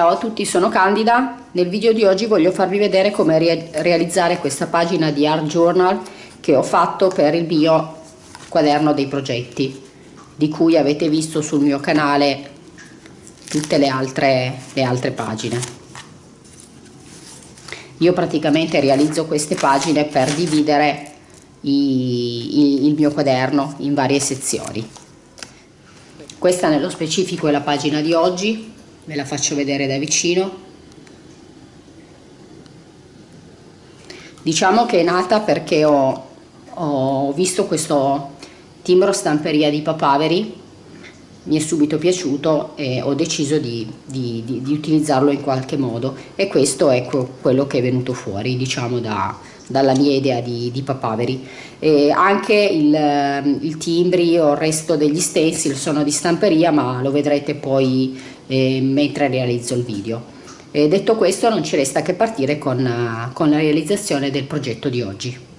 Ciao a tutti, sono Candida. Nel video di oggi voglio farvi vedere come re realizzare questa pagina di Art Journal che ho fatto per il mio quaderno dei progetti, di cui avete visto sul mio canale tutte le altre, le altre pagine. Io praticamente realizzo queste pagine per dividere i, i, il mio quaderno in varie sezioni. Questa nello specifico è la pagina di oggi, ve la faccio vedere da vicino. Diciamo che è nata perché ho, ho visto questo timbro stamperia di Papaveri, mi è subito piaciuto e ho deciso di, di, di, di utilizzarlo in qualche modo e questo è quello che è venuto fuori diciamo da, dalla mia idea di, papaveri. E anche il, il, timbri o il resto degli stencil sono di stamperia ma lo vedrete poi eh, mentre realizzo il video. E detto questo non ci resta che partire con, con la realizzazione del progetto di oggi.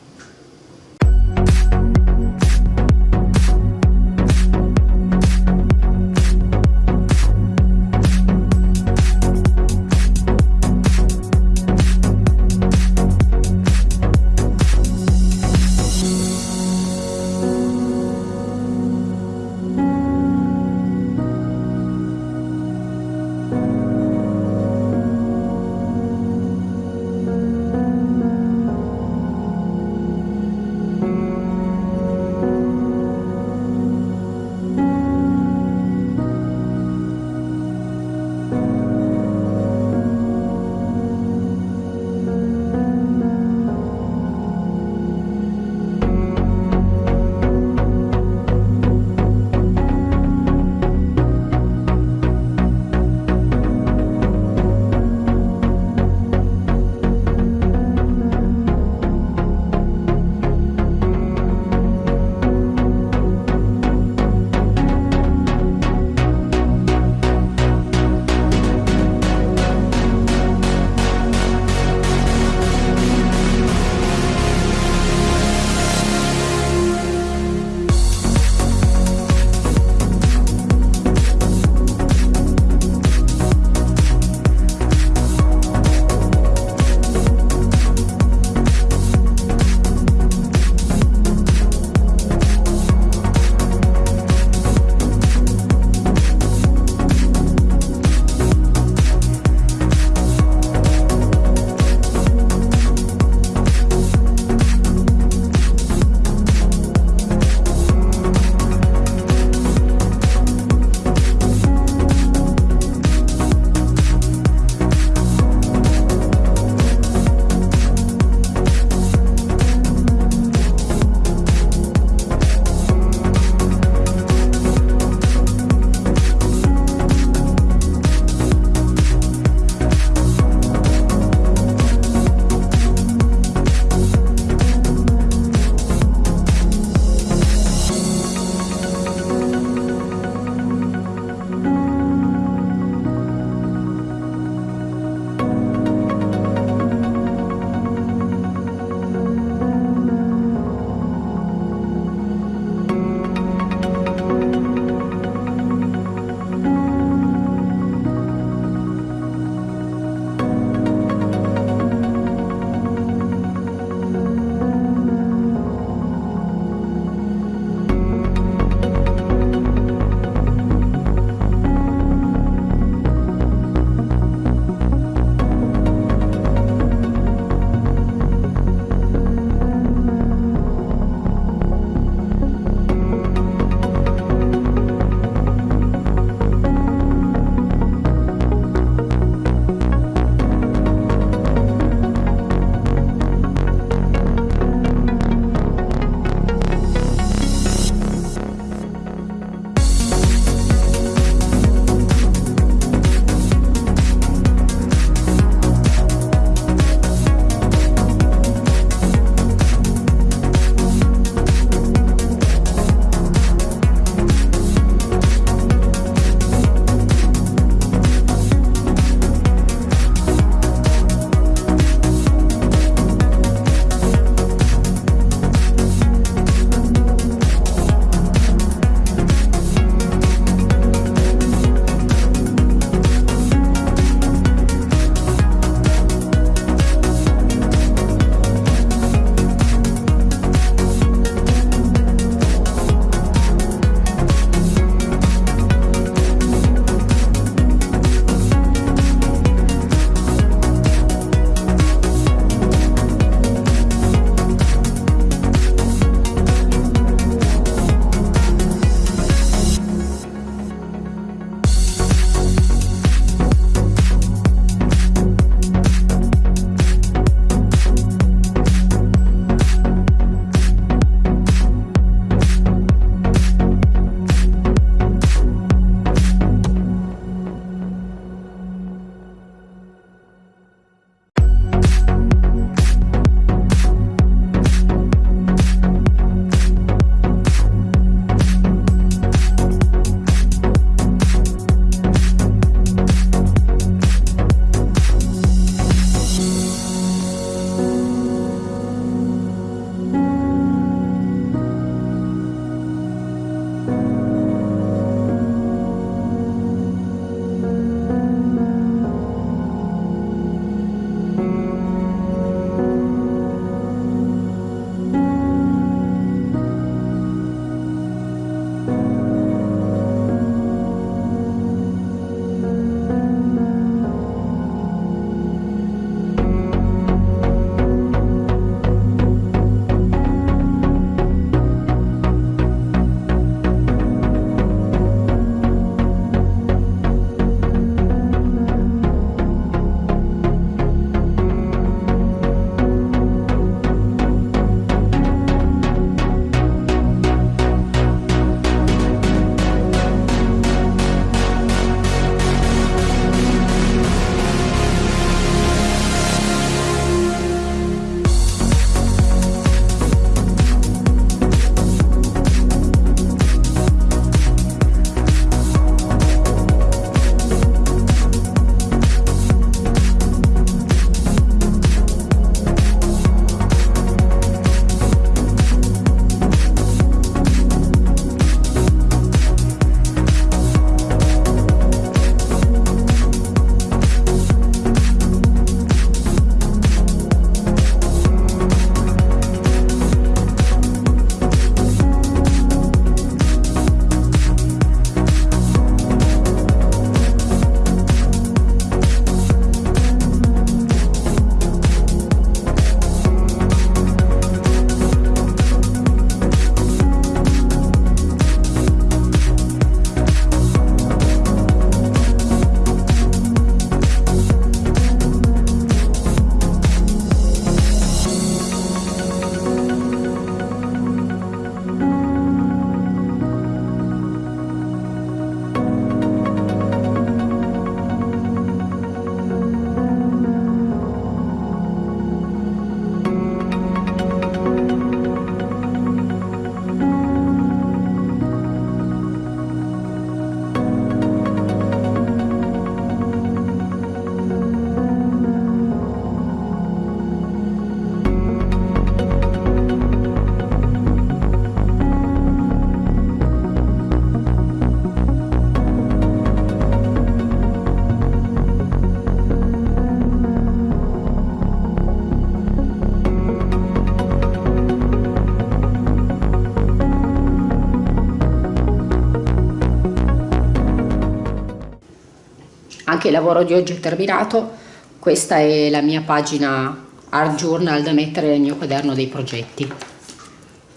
Anche il lavoro di oggi è terminato. Questa è la mia pagina art journal da mettere nel mio quaderno dei progetti.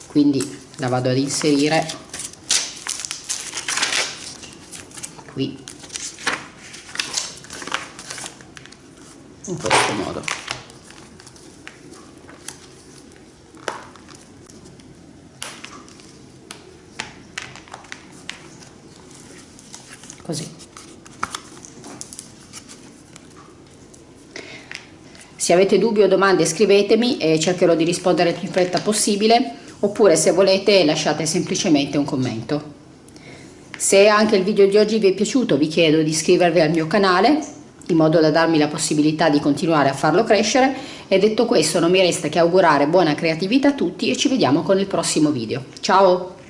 Quindi la vado ad inserire. Qui. In questo modo. Così se avete dubbi o domande scrivetemi e cercherò di rispondere più in fretta possibile oppure se volete lasciate semplicemente un commento. Se anche il video di oggi vi è piaciuto vi chiedo di iscrivervi al mio canale in modo da darmi la possibilità di continuare a farlo crescere e detto questo non mi resta che augurare buona creatività a tutti e ci vediamo con il prossimo video. Ciao